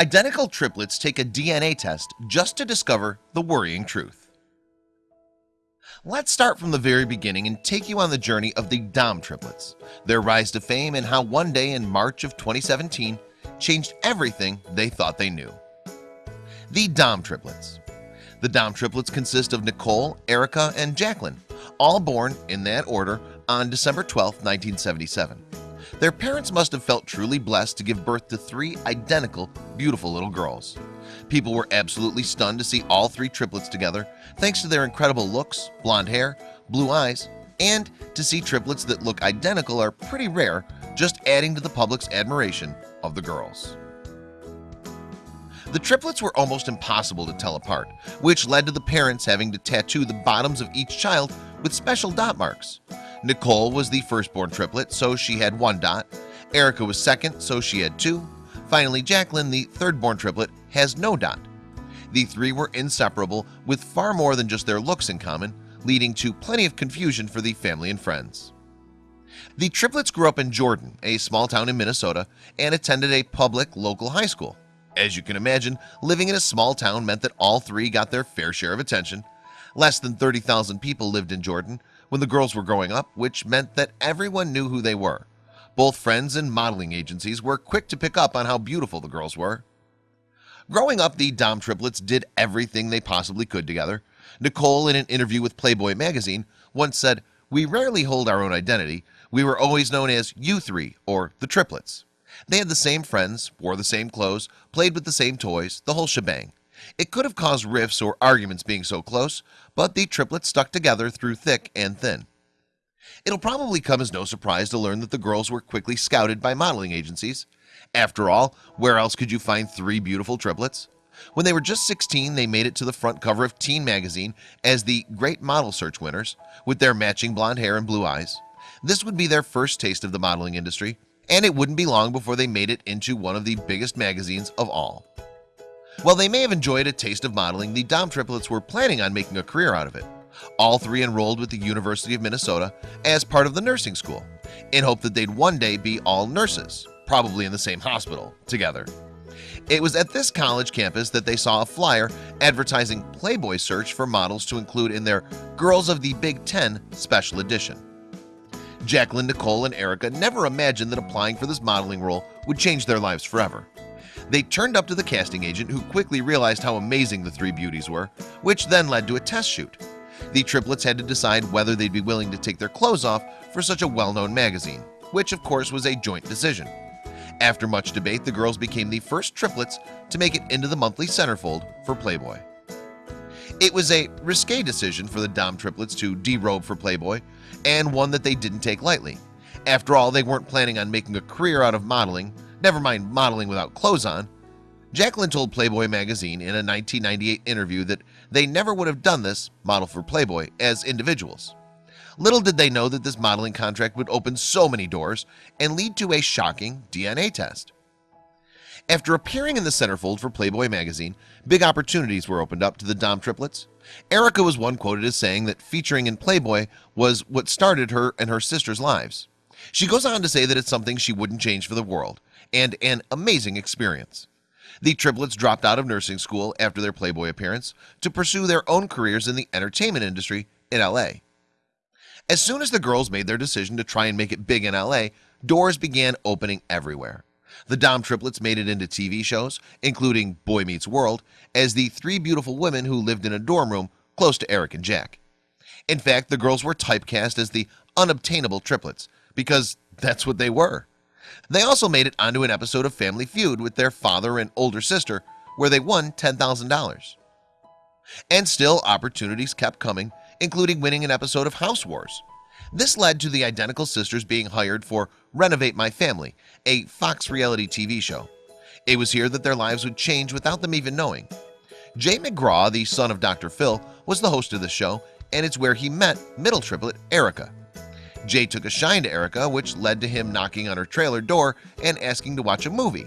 Identical triplets take a DNA test just to discover the worrying truth. Let's start from the very beginning and take you on the journey of the Dahm triplets. Their rise to fame and how one day in March of 2017 changed everything they thought they knew. The Dahm triplets. The Dahm triplets consist of Nicole Erica and Jacqueline all born in that order on December 12, 1977 their parents must have felt truly blessed to give birth to three identical beautiful little girls. People were absolutely stunned to see all three triplets together thanks to their incredible looks blonde hair blue eyes and to see triplets that look identical are pretty rare just adding to the public's admiration of the girls. The triplets were almost impossible to tell apart which led to the parents having to tattoo the bottoms of each child with special dot marks Nicole was the firstborn triplet so she had one dot. Erica was second so she had two. Finally Jacqueline the third-born triplet has no dot. The three were inseparable with far more than just their looks in common leading to plenty of confusion for the family and friends. The triplets grew up in Jordan a small town in Minnesota and attended a public local high school. As you can imagine living in a small town meant that all three got their fair share of attention. Less than 30,000 people lived in Jordan when the girls were growing up which meant that everyone knew who they were. Both friends and modeling agencies were quick to pick up on how beautiful the girls were. Growing up the Dahm triplets did everything they possibly could together. Nicole in an interview with Playboy magazine once said we rarely hold our own identity. We were always known as you three or the triplets. They had the same friends wore the same clothes played with the same toys the whole shebang it could have caused rifts or arguments being so close but the triplets stuck together through thick and thin. It'll probably come as no surprise to learn that the girls were quickly scouted by modeling agencies. After all, where else could you find three beautiful triplets? When they were just 16 They made it to the front cover of Teen Magazine as the great model search winners with their matching blonde hair and blue eyes. This would be their first taste of the modeling industry and it wouldn't be long before they made it into one of the biggest magazines of all While they may have enjoyed a taste of modeling the Dahm triplets were planning on making a career out of it. All three enrolled with the University of Minnesota as part of the nursing school in hope that they'd one day be all nurses probably in the same hospital together. It was at this college campus that they saw a flyer advertising Playboy search for models to include in their Girls of the Big Ten special edition. Jacqueline Nicole and Erica never imagined that applying for this modeling role would change their lives forever They turned up to the casting agent who quickly realized how amazing the three beauties were which then led to a test shoot. The triplets had to decide whether they'd be willing to take their clothes off for such a well-known magazine which of course was a joint decision. After much debate the girls became the first triplets to make it into the monthly centerfold for Playboy. It was a risque decision for the Dahm triplets to derobe for Playboy and one that they didn't take lightly. After all they weren't planning on making a career out of modeling never mind modeling without clothes on. Jacqueline told Playboy magazine in a 1998 interview that they never would have done this model for Playboy as individuals. Little did they know that this modeling contract would open so many doors and lead to a shocking DNA test. After appearing in the centerfold for Playboy magazine big opportunities were opened up to the Dahm triplets. Erica was one quoted as saying that featuring in Playboy was what started her and her sister's lives. She goes on to say that it's something she wouldn't change for the world and an amazing experience. The triplets dropped out of nursing school after their Playboy appearance to pursue their own careers in the entertainment industry in LA As soon as the girls made their decision to try and make it big in LA doors began opening everywhere. The Dahm triplets made it into TV shows including Boy Meets World as the three beautiful women who lived in a dorm room close to Eric and Jack. In fact the girls were typecast as the unobtainable triplets because that's what they were they also made it onto an episode of Family Feud with their father and older sister where they won $10,000 and still opportunities kept coming including winning an episode of House Wars. This led to the identical sisters being hired for renovate my family a Fox reality TV show. It was here that their lives would change without them even knowing. Jay McGraw the son of dr. Phil was the host of the show and it's where he met middle triplet Erica Jay took a shine to Erica which led to him knocking on her trailer door and asking to watch a movie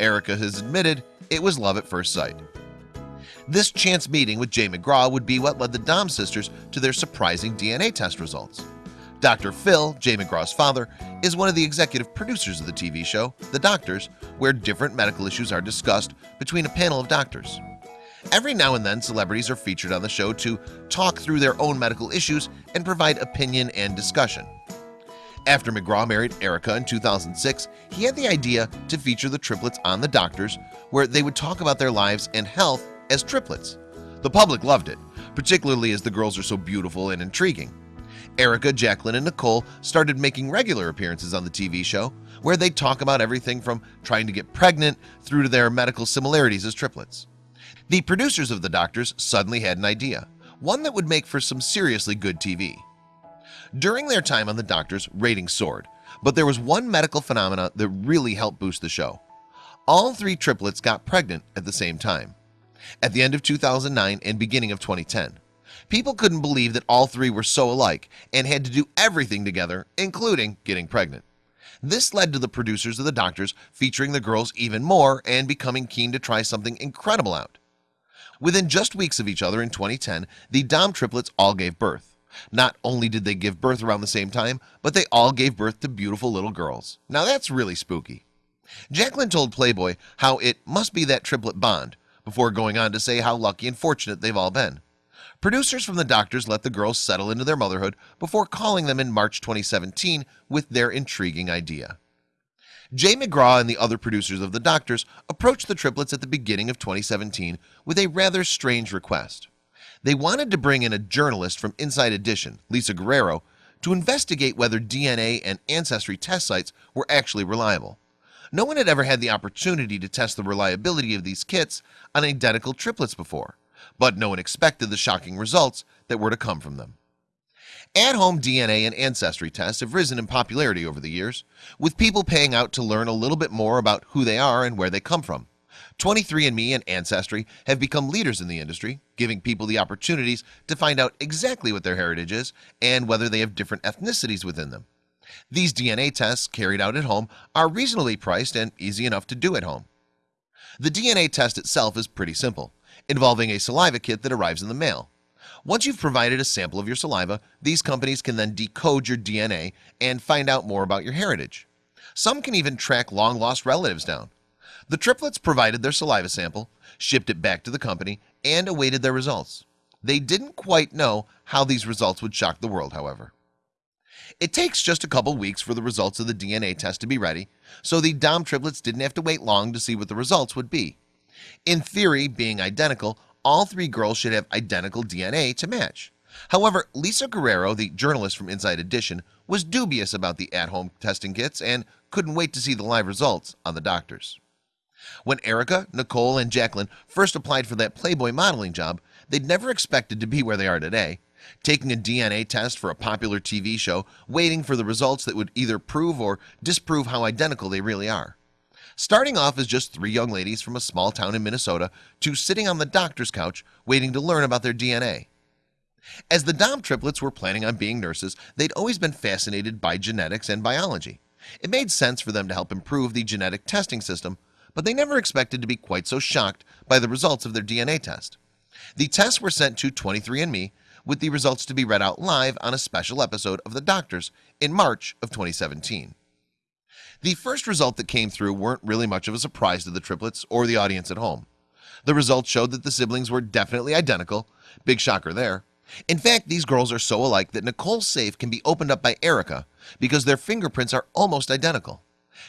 Erica has admitted it was love at first sight This chance meeting with Jay McGraw would be what led the Dahm sisters to their surprising DNA test results Dr. Phil, Jay McGraw's father, is one of the executive producers of the TV show, The Doctors, where different medical issues are discussed between a panel of doctors. Every now and then, celebrities are featured on the show to talk through their own medical issues and provide opinion and discussion. After McGraw married Erica in 2006, he had the idea to feature the triplets on The Doctors, where they would talk about their lives and health as triplets. The public loved it, particularly as the girls are so beautiful and intriguing. Erica, Jacqueline, and Nicole started making regular appearances on the TV show, where they talk about everything from trying to get pregnant through to their medical similarities as triplets. The producers of The Doctors suddenly had an idea, one that would make for some seriously good TV. During their time on The Doctors, ratings soared, but there was one medical phenomena that really helped boost the show. All three triplets got pregnant at the same time. At the end of 2009 and beginning of 2010, people couldn't believe that all three were so alike and had to do everything together, including getting pregnant. This led to the producers of The Doctors featuring the girls even more and becoming keen to try something incredible out. Within just weeks of each other in 2010, the Dahm triplets all gave birth. Not only did they give birth around the same time, but they all gave birth to beautiful little girls. Now that's really spooky. Jacqueline told Playboy how it must be that triplet bond before going on to say how lucky and fortunate they've all been. Producers from the doctors let the girls settle into their motherhood before calling them in March 2017 with their intriguing idea. Jay McGraw and the other producers of the Doctors approached the triplets at the beginning of 2017 with a rather strange request. They wanted to bring in a journalist from Inside Edition, Lisa Guerrero, to investigate whether DNA and ancestry test sites were actually reliable. No one had ever had the opportunity to test the reliability of these kits on identical triplets before, but no one expected the shocking results that were to come from them. At-home DNA and ancestry tests have risen in popularity over the years with people paying out to learn a little bit more about who they are and where they come from. 23andMe and Ancestry have become leaders in the industry giving people the opportunities to find out exactly what their heritage is and whether they have different ethnicities within them. These DNA tests carried out at home are reasonably priced and easy enough to do at home. The DNA test itself is pretty simple involving a saliva kit that arrives in the mail once you've provided a sample of your saliva these companies can then decode your DNA and find out more about your heritage. Some can even track long-lost relatives down. The triplets provided their saliva sample shipped it back to the company and awaited their results. They didn't quite know how these results would shock the world however. It takes just a couple weeks for the results of the DNA test to be ready so the Dahm triplets didn't have to wait long to see what the results would be. In theory being identical all three girls should have identical DNA to match. However, Lisa Guerrero the journalist from Inside Edition was dubious about the at-home testing kits and couldn't wait to see the live results on the doctors. When Erica Nicole and Jacqueline first applied for that Playboy modeling job They'd never expected to be where they are today taking a DNA test for a popular TV show waiting for the results that would either prove or disprove how identical they really are starting off as just three young ladies from a small town in Minnesota to sitting on the doctor's couch waiting to learn about their DNA as the Dahm triplets were planning on being nurses They'd always been fascinated by genetics and biology. It made sense for them to help improve the genetic testing system But they never expected to be quite so shocked by the results of their DNA test. The tests were sent to 23andMe with the results to be read out live on a special episode of the doctors in March of 2017 the first result that came through weren't really much of a surprise to the triplets or the audience at home. The results showed that the siblings were definitely identical. Big shocker there. In fact these girls are so alike that Nicole's safe can be opened up by Erica because their fingerprints are almost identical.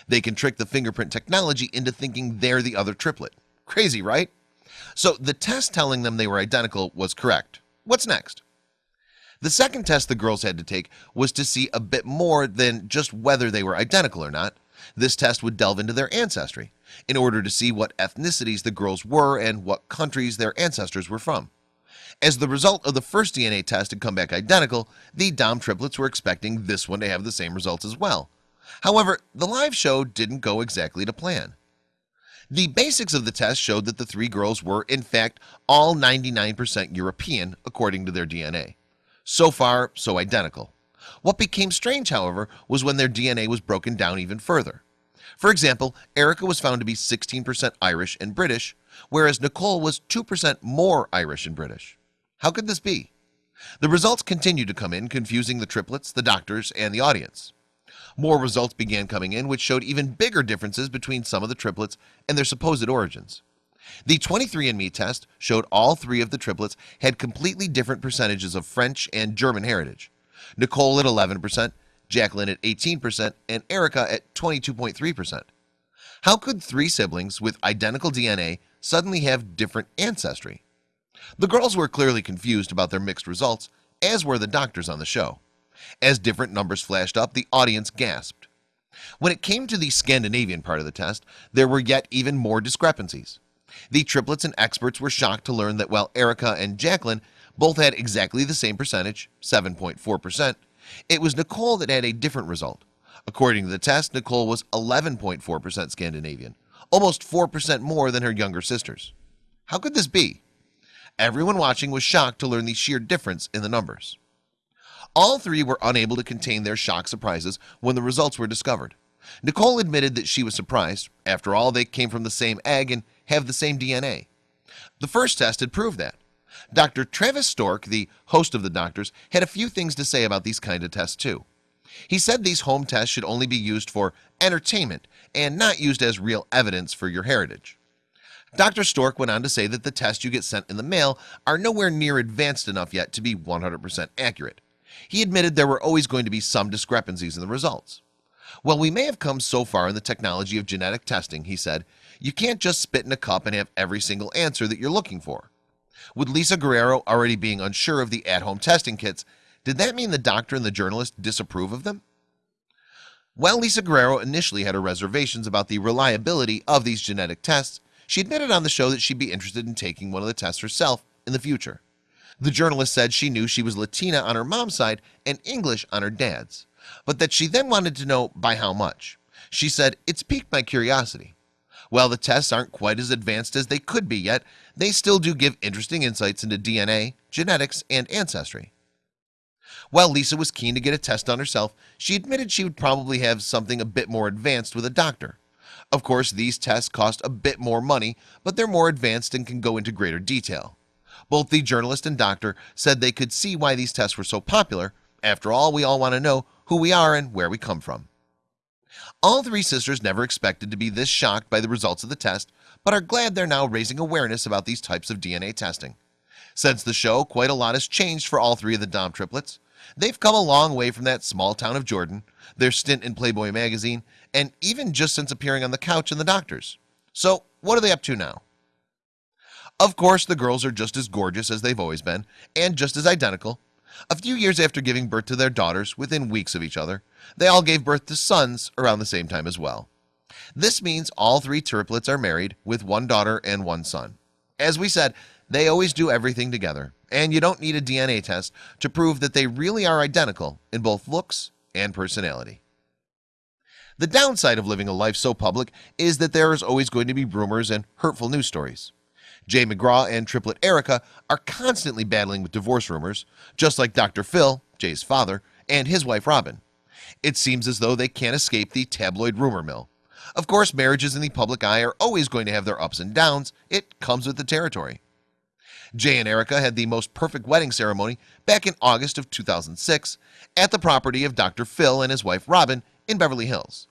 They can trick the fingerprint technology into thinking they're the other triplet. Crazy right? So the test telling them they were identical was correct. What's next the second test the girls had to take was to see a bit more than just whether they were identical or not. This test would delve into their ancestry in order to see what ethnicities the girls were and what countries their ancestors were from. As the result of the first DNA test had come back identical the Dahm triplets were expecting this one to have the same results as well. However, the live show didn't go exactly to plan. The basics of the test showed that the three girls were in fact all 99% European according to their DNA so far so identical. What became strange however was when their DNA was broken down even further. For example Erica was found to be 16% Irish and British whereas Nicole was 2% more Irish and British. How could this be? The results continued to come in confusing the triplets the doctors and the audience. More results began coming in which showed even bigger differences between some of the triplets and their supposed origins the 23andMe test showed all three of the triplets had completely different percentages of French and German heritage. Nicole at 11% Jacqueline at 18% and Erica at 22.3% How could three siblings with identical DNA suddenly have different ancestry? The girls were clearly confused about their mixed results as were the doctors on the show. As different numbers flashed up the audience gasped. When it came to the Scandinavian part of the test there were yet even more discrepancies the triplets and experts were shocked to learn that while Erica and Jacqueline both had exactly the same percentage 7.4% it was Nicole that had a different result. According to the test Nicole was 11.4% Scandinavian almost 4% more than her younger sisters. How could this be? Everyone watching was shocked to learn the sheer difference in the numbers. All three were unable to contain their shock surprises when the results were discovered Nicole admitted that she was surprised. After all they came from the same egg and have the same DNA the first test had proved that. Dr. Travis Stork the host of the doctors had a few things to say about these kind of tests too. He said these home tests should only be used for entertainment and not used as real evidence for your heritage. Dr. Stork went on to say that the tests you get sent in the mail are nowhere near advanced enough yet to be 100% accurate. He admitted there were always going to be some discrepancies in the results Well, we may have come so far in the technology of genetic testing He said you can't just spit in a cup and have every single answer that you're looking for. With Lisa Guerrero already being unsure of the at-home testing kits Did that mean the doctor and the journalist disapprove of them? Well, Lisa Guerrero initially had her reservations about the reliability of these genetic tests She admitted on the show that she'd be interested in taking one of the tests herself in the future. The journalist said she knew she was Latina on her mom's side and English on her dad's but that she then wanted to know by how much. She said it's piqued my curiosity. While the tests aren't quite as advanced as they could be yet they still do give interesting insights into DNA genetics and ancestry. While Lisa was keen to get a test on herself she admitted she would probably have something a bit more advanced with a doctor. Of course these tests cost a bit more money but they're more advanced and can go into greater detail. Both the journalist and doctor said they could see why these tests were so popular. After all we all want to know who we are and where we come from. All three sisters never expected to be this shocked by the results of the test but are glad they're now raising awareness about these types of DNA testing. Since the show quite a lot has changed for all three of the Dahm triplets. They've come a long way from that small town of Jordan their stint in Playboy magazine and even just since appearing on the couch in the doctors. So what are they up to now? Of course the girls are just as gorgeous as they've always been and just as identical a few years after giving birth to their daughters within weeks of each other They all gave birth to sons around the same time as well. This means all three triplets are married with one daughter and one son. As we said they always do everything together and you don't need a DNA test to prove that they really are identical in both looks and personality. The downside of living a life so public is that there is always going to be rumors and hurtful news stories Jay McGraw and triplet Erica are constantly battling with divorce rumors just like dr. Phil Jay's father and his wife Robin It seems as though they can't escape the tabloid rumor mill Of course marriages in the public eye are always going to have their ups and downs It comes with the territory Jay and Erica had the most perfect wedding ceremony back in August of 2006 at the property of dr. Phil and his wife Robin in Beverly Hills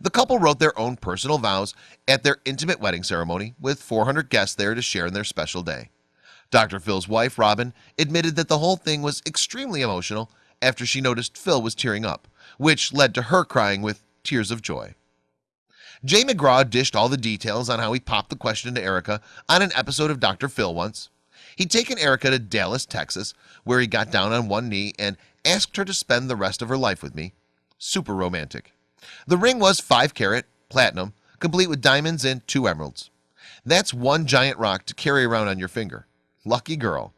the couple wrote their own personal vows at their intimate wedding ceremony with 400 guests there to share in their special day Dr. Phil's wife Robin admitted that the whole thing was extremely emotional after she noticed Phil was tearing up which led to her crying with tears of joy Jay McGraw dished all the details on how he popped the question to Erica on an episode of Dr. Phil once He'd taken Erica to Dallas, Texas where he got down on one knee and asked her to spend the rest of her life with me super romantic the ring was 5 carat platinum complete with diamonds and two emeralds. That's one giant rock to carry around on your finger. Lucky girl.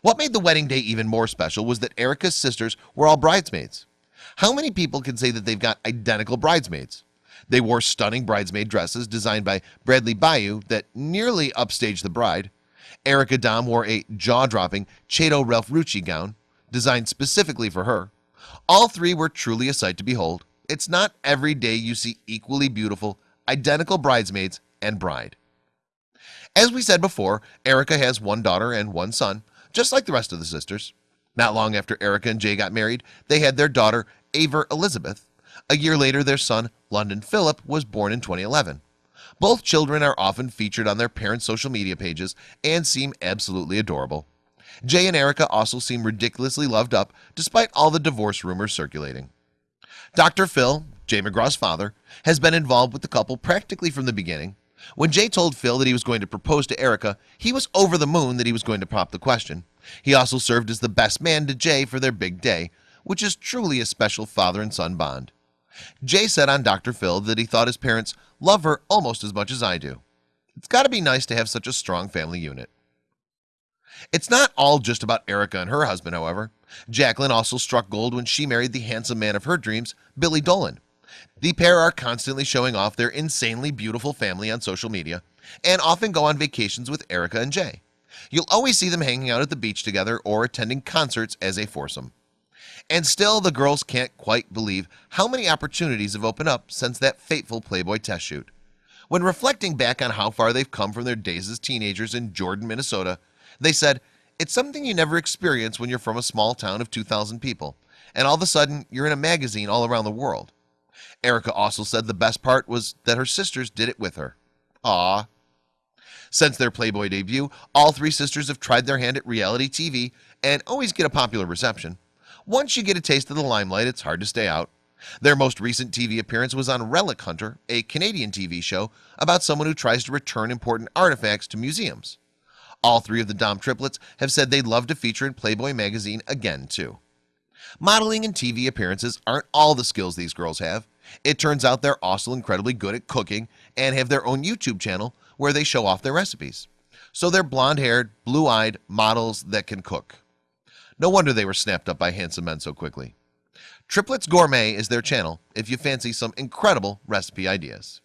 What made the wedding day even more special was that Erica's sisters were all bridesmaids. How many people can say that they've got identical bridesmaids? They wore stunning bridesmaid dresses designed by Bradley Bayou that nearly upstaged the bride. Erica Dahm wore a jaw-dropping Chado Ralph Rucci gown designed specifically for her. All three were truly a sight to behold it's not every day you see equally beautiful identical bridesmaids and bride. As we said before Erica has one daughter and one son just like the rest of the sisters. Not long after Erica and Jay got married They had their daughter Avery Elizabeth. A year later their son London Philip was born in 2011 Both children are often featured on their parents social media pages and seem absolutely adorable. Jay and Erica also seem ridiculously loved up despite all the divorce rumors circulating Dr. Phil Jay McGraw's father has been involved with the couple practically from the beginning when Jay told Phil that he was going to propose to Erica He was over the moon that he was going to pop the question He also served as the best man to Jay for their big day Which is truly a special father and son bond Jay said on Dr. Phil that he thought his parents love her almost as much as I do It's got to be nice to have such a strong family unit It's not all just about Erica and her husband However, Jacqueline also struck gold when she married the handsome man of her dreams Billy Dolan. The pair are constantly showing off their insanely beautiful family on social media and often go on vacations with Erica and Jay. You'll always see them hanging out at the beach together or attending concerts as a foursome. And still the girls can't quite believe how many opportunities have opened up since that fateful Playboy test shoot. When reflecting back on how far they've come from their days as teenagers in Jordan Minnesota they said it's something you never experience when you're from a small town of 2,000 people and all of a sudden you're in a magazine all around the world. Erica also said the best part was that her sisters did it with her. Ah since their Playboy debut all three sisters have tried their hand at reality TV and always get a popular reception. Once you get a taste of the limelight it's hard to stay out. Their most recent TV appearance was on Relic Hunter a Canadian TV show about someone who tries to return important artifacts to museums all three of the Dahm triplets have said they'd love to feature in Playboy magazine again too. Modeling and TV appearances aren't all the skills these girls have. It turns out they're also incredibly good at cooking and have their own YouTube channel where they show off their recipes. So they're blonde-haired blue-eyed models that can cook. No wonder they were snapped up by handsome men so quickly. Triplets Gourmet is their channel if you fancy some incredible recipe ideas